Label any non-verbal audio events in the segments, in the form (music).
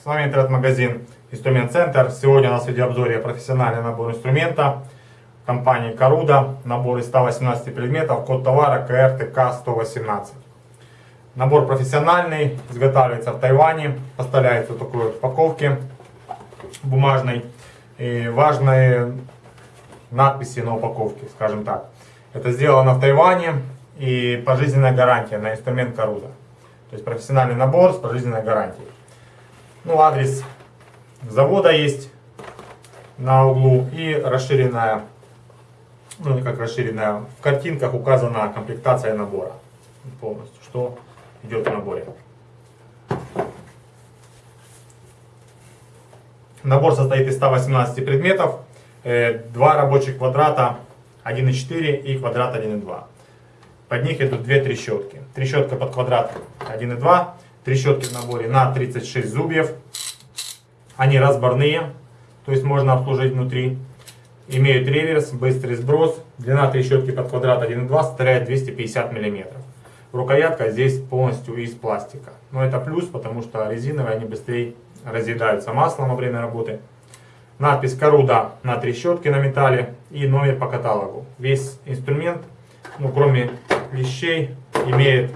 С вами интернет-магазин Инструмент Центр. Сегодня у нас в видеообзоре профессиональный набор инструмента компании Каруда. Набор из 118 предметов, код товара КРТК-118. Набор профессиональный, изготавливается в Тайване, поставляется в такой упаковке бумажной. И важные надписи на упаковке, скажем так. Это сделано в Тайване и пожизненная гарантия на инструмент Каруда. То есть профессиональный набор с пожизненной гарантией. Ну, адрес завода есть на углу и расширенная, ну не как расширенная, в картинках указана комплектация набора полностью, что идет в наборе. Набор состоит из 118 предметов, э, два рабочих квадрата 1,4 и квадрат 1,2. Под них идут две трещотки. Трещотка под квадрат 1,2, трещотки в наборе на 36 зубьев. Они разборные, то есть можно обслужить внутри. Имеют реверс, быстрый сброс. Длина трещотки под квадрат 1,2 составляет 250 мм. Рукоятка здесь полностью из пластика. Но это плюс, потому что резиновые они быстрее разъедаются маслом во время работы. Надпись Коруда на трещотке на металле и номер по каталогу. Весь инструмент, ну кроме вещей, имеет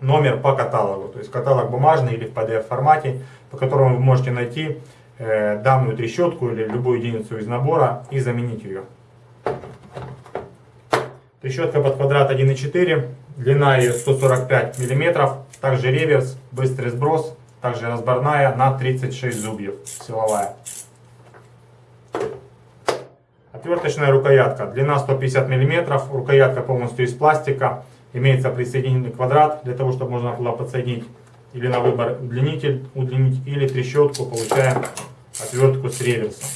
номер по каталогу. То есть каталог бумажный или в PDF формате, по которому вы можете найти э, данную трещотку или любую единицу из набора и заменить ее. Трещотка под квадрат 1,4, длина ее 145 мм, также реверс, быстрый сброс, также разборная на 36 зубьев, силовая. Отверточная рукоятка, длина 150 мм, рукоятка полностью из пластика, имеется присоединительный квадрат, для того, чтобы можно было подсоединить или на выбор удлинитель, удлинить, или трещотку, получаем отвертку с реверсом.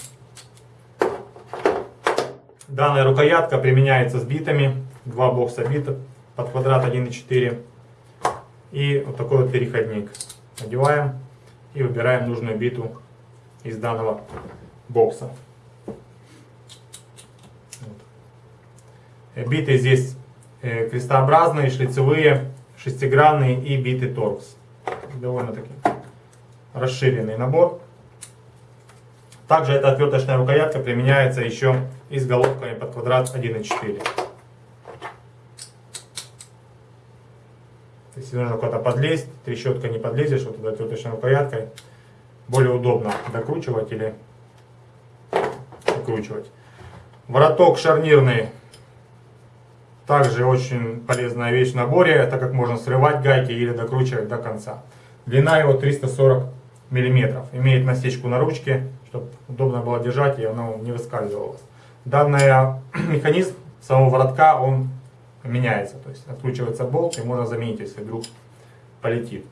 Данная рукоятка применяется с битами, два бокса битов под квадрат 1,4 и вот такой вот переходник. Надеваем и выбираем нужную биту из данного бокса. Биты здесь крестообразные, шлицевые, шестигранные и биты торкс. Довольно-таки расширенный набор. Также эта отверточная рукоятка применяется еще и с головками под квадрат 1,4. Если нужно куда-то подлезть, трещотка не подлезешь, вот этой отверточной рукояткой более удобно докручивать или закручивать. Вороток шарнирный также очень полезная вещь в наборе, так как можно срывать гайки или докручивать до конца. Длина его 340 мм. Имеет насечку на ручке, чтобы удобно было держать и оно не выскальзывало. Данный (clears throat) механизм самого воротка, он меняется. То есть откручивается болт и можно заменить, если вдруг полетит.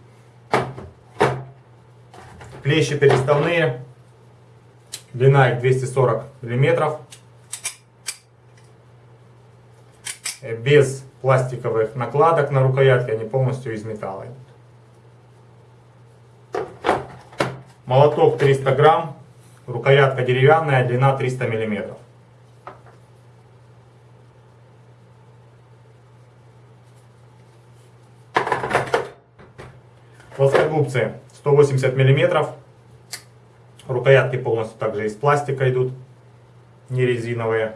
Клещи переставные. Длина их 240 миллиметров. Э, без пластиковых накладок на рукоятке, они полностью из металла Молоток 300 грамм, рукоятка деревянная, длина 300 миллиметров. Плоскогубцы 180 миллиметров. Рукоятки полностью также из пластика идут, не резиновые.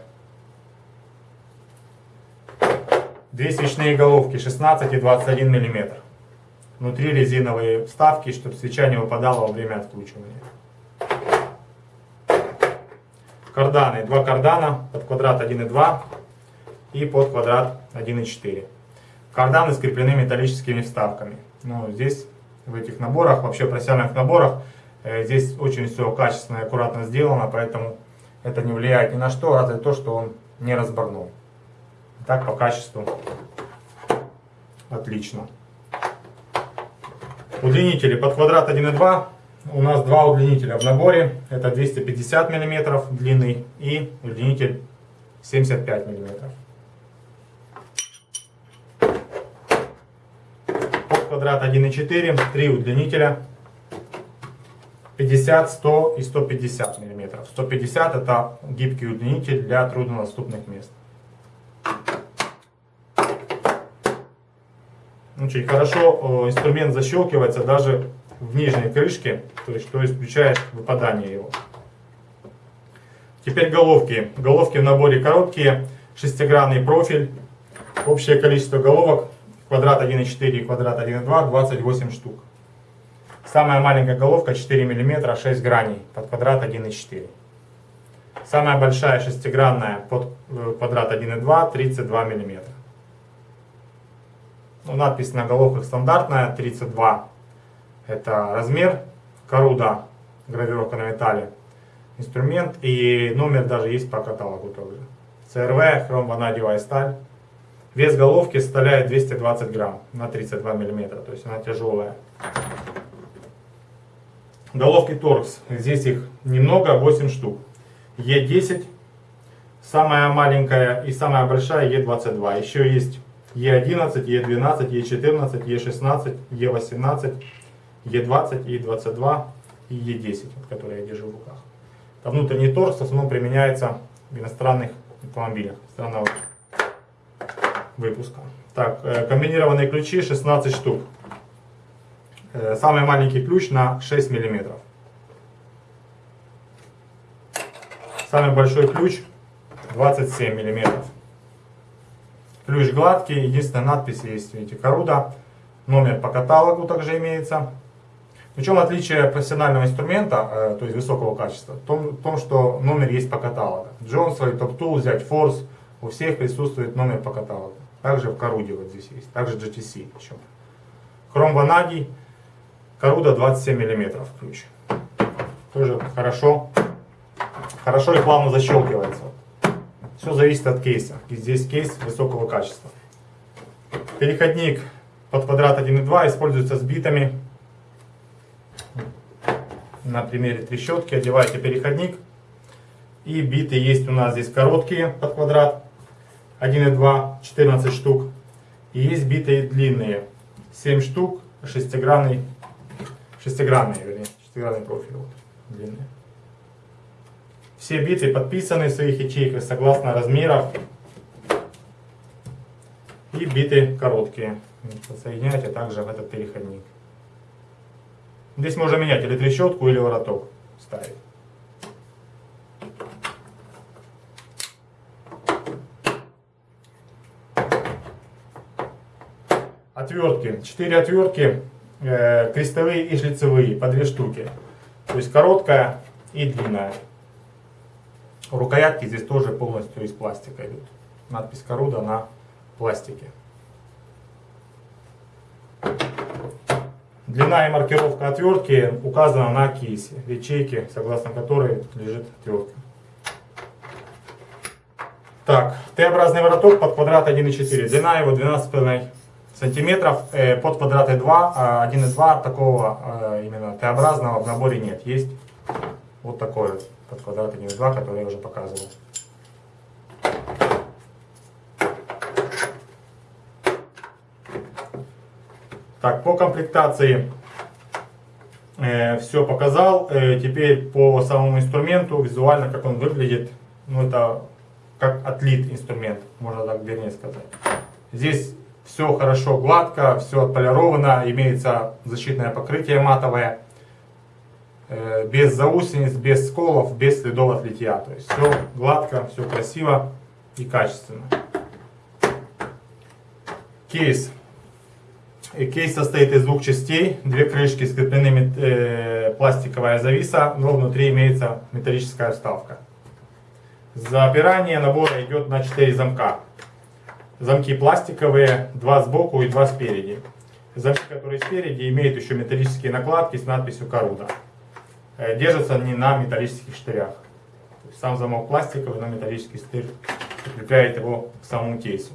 Две свечные головки 16 и 21 мм. Внутри резиновые вставки, чтобы свеча не выпадала во время откручивания. Карданы. Два кардана под квадрат 1,2 и под квадрат 1,4. Карданы скреплены металлическими вставками. Но здесь в этих наборах, вообще профессиональных наборах, э, здесь очень все качественно и аккуратно сделано, поэтому это не влияет ни на что, разве то, что он не разборнул. Так по качеству отлично. Удлинители под квадрат 1,2. У нас два удлинителя в наборе. Это 250 мм длинный и удлинитель 75 мм. Под квадрат 1,4. Три удлинителя. 50, 100 и 150 мм. 150 это гибкий удлинитель для труднодоступных мест. Очень хорошо инструмент защелкивается даже в нижней крышке, то есть что исключает выпадание его. Теперь головки. Головки в наборе короткие, шестигранный профиль. Общее количество головок квадрат 1,4 и квадрат 1,2 28 штук. Самая маленькая головка 4 мм 6 граней под квадрат 1,4. Самая большая шестигранная под э, квадрат 1,2 32 мм. Ну, надпись на головках стандартная 32. Это размер коруда, гравировка на металле, инструмент и номер даже есть по каталогу тоже. ЦРВ, хром ванадиевая сталь. Вес головки составляет 220 грамм на 32 миллиметра, то есть она тяжелая. Головки торкс, здесь их немного, 8 штук. Е10, самая маленькая и самая большая Е22. Еще есть Е11, Е12, Е14, Е16, Е18, Е20, Е22 и Е10, который я держу в руках. Это внутренний торкс в основном применяется в иностранных автомобилях странного выпуска. Так, э, комбинированные ключи 16 штук. Э, самый маленький ключ на 6 миллиметров. Самый большой ключ 27 миллиметров. Ключ гладкий, единственная надпись есть, видите, Коруда. Номер по каталогу также имеется. В чем отличие профессионального инструмента, э, то есть высокого качества? В том, в том, что номер есть по каталогу. Джонсовый, Top Tool, взять Force, у всех присутствует номер по каталогу. Также в Коруде вот здесь есть, также GTC. Причем. Хром ванадий, Коруда 27 мм ключ. Тоже хорошо, хорошо и плавно защелкивается. Все зависит от кейса. И здесь кейс высокого качества. Переходник под квадрат 1.2 используется с битами. На примере трещотки одеваете переходник. И биты есть у нас здесь короткие под квадрат 1.2, 14 штук. И есть битые длинные, 7 штук, шестигранный, шестигранные, вернее, шестигранный профиль, вот, длинные. Все биты подписаны в своих ячейках согласно размеров. И биты короткие. Подсоединяйте также в этот переходник. Здесь можно менять или трещотку, или вороток ставить. Отвертки. Четыре отвертки, э, крестовые и шлицевые, по две штуки. То есть короткая и длинная. Рукоятки здесь тоже полностью из пластика идут. Надпись Коруда на пластике. Длина и маркировка отвертки указана на кейсе, ячейки, согласно которой лежит отвертка. Так, Т-образный вороток под квадрат 1,4. Длина его 12,5 сантиметров. Э, под квадраты 2, 1,2 такого э, именно Т-образного в наборе нет. Есть вот такой вот под квадрат 1,2, который я уже показывал. Так, по комплектации э, все показал. Э, теперь по самому инструменту, визуально, как он выглядит. Ну, это как отлит инструмент, можно так вернее сказать. Здесь все хорошо гладко, все отполировано, имеется защитное покрытие матовое. Э, без заусениц, без сколов, без следов от литья. То есть все гладко, все красиво и качественно. Кейс. И кейс состоит из двух частей. Две крышки скреплены э, пластиковая зависа, но внутри имеется металлическая вставка. Запирание набора идет на 4 замка. Замки пластиковые, два сбоку и два спереди. Замки, которые спереди, имеют еще металлические накладки с надписью «Коруда». Э, держатся они на металлических штырях. Сам замок пластиковый, но металлический штырь прикрепляет его к самому кейсу.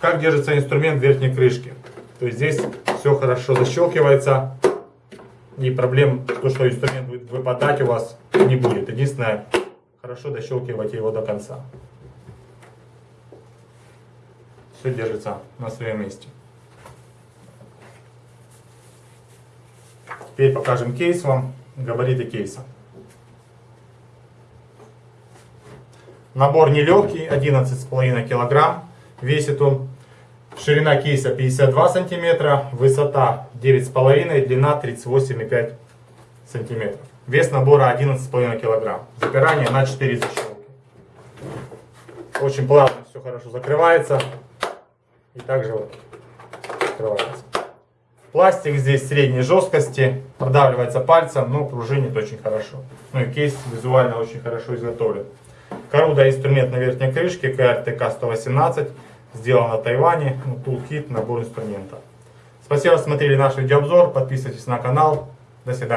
Как держится инструмент верхней крышке? То есть здесь все хорошо защелкивается и проблем, то, что инструмент будет выпадать у вас не будет. Единственное, хорошо дощелкивайте его до конца. Все держится на своем месте. Теперь покажем кейс вам габариты кейса. Набор нелегкий, 11,5 килограмм весит он. Ширина кейса 52 сантиметра, высота 9,5, длина 38,5 сантиметров. Вес набора 11,5 килограмм. Запирание на 4 защелки. Очень плавно все хорошо закрывается. И также вот открывается. Пластик здесь средней жесткости, продавливается пальцем, но пружинит очень хорошо. Ну и кейс визуально очень хорошо изготовлен. Коруда инструмент на верхней крышке, КРТК 118, сделан на Тайване, ну, тулкит, набор инструмента. Спасибо, что смотрели наш видеообзор, подписывайтесь на канал, до свидания.